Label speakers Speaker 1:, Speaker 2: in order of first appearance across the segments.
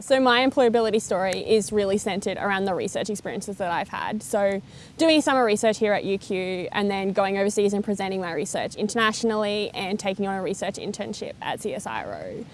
Speaker 1: So my employability story is really centred around the research experiences that I've had. So doing summer research here at UQ and then going overseas and presenting my research internationally and taking on a research internship at CSIRO.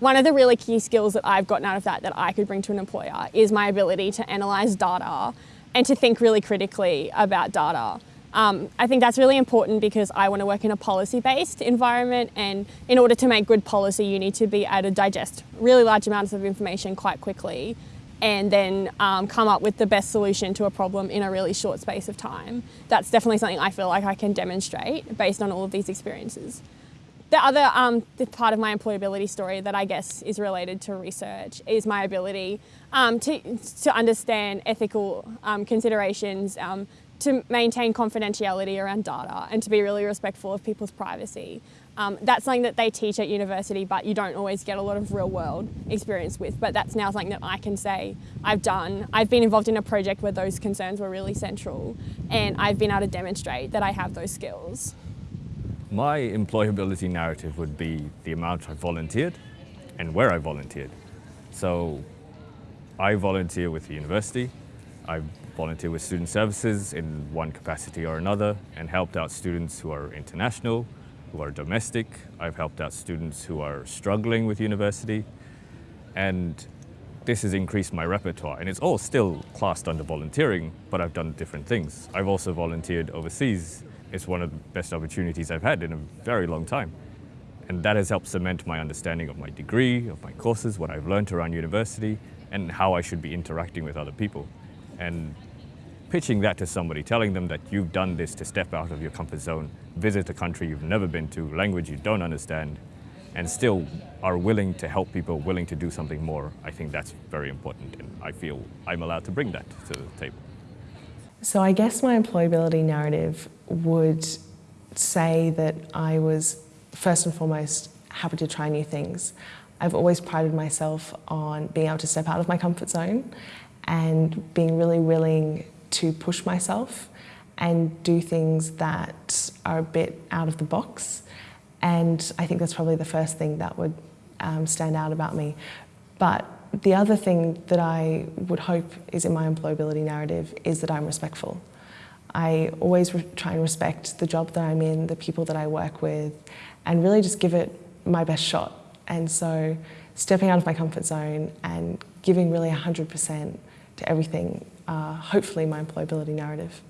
Speaker 1: One of the really key skills that I've gotten out of that that I could bring to an employer is my ability to analyse data and to think really critically about data. Um, I think that's really important because I want to work in a policy-based environment and in order to make good policy you need to be able to digest really large amounts of information quite quickly and then um, come up with the best solution to a problem in a really short space of time. That's definitely something I feel like I can demonstrate based on all of these experiences. The other um, the part of my employability story that I guess is related to research is my ability um, to, to understand ethical um, considerations, um, to maintain confidentiality around data and to be really respectful of people's privacy. Um, that's something that they teach at university but you don't always get a lot of real world experience with but that's now something that I can say I've done. I've been involved in a project where those concerns were really central and I've been able to demonstrate that I have those skills.
Speaker 2: My employability narrative would be the amount I volunteered and where I volunteered. So I volunteer with the university, I volunteer with student services in one capacity or another and helped out students who are international, who are domestic. I've helped out students who are struggling with university. And this has increased my repertoire and it's all still classed under volunteering, but I've done different things. I've also volunteered overseas. It's one of the best opportunities I've had in a very long time. And that has helped cement my understanding of my degree, of my courses, what I've learned around university, and how I should be interacting with other people and pitching that to somebody, telling them that you've done this to step out of your comfort zone, visit a country you've never been to, language you don't understand, and still are willing to help people, willing to do something more, I think that's very important and I feel I'm allowed to bring that to the table.
Speaker 3: So I guess my employability narrative would say that I was first and foremost happy to try new things. I've always prided myself on being able to step out of my comfort zone and being really willing to push myself and do things that are a bit out of the box. And I think that's probably the first thing that would um, stand out about me. But the other thing that I would hope is in my employability narrative is that I'm respectful. I always try and respect the job that I'm in, the people that I work with, and really just give it my best shot. And so stepping out of my comfort zone and giving really 100% to everything, uh, hopefully my employability narrative.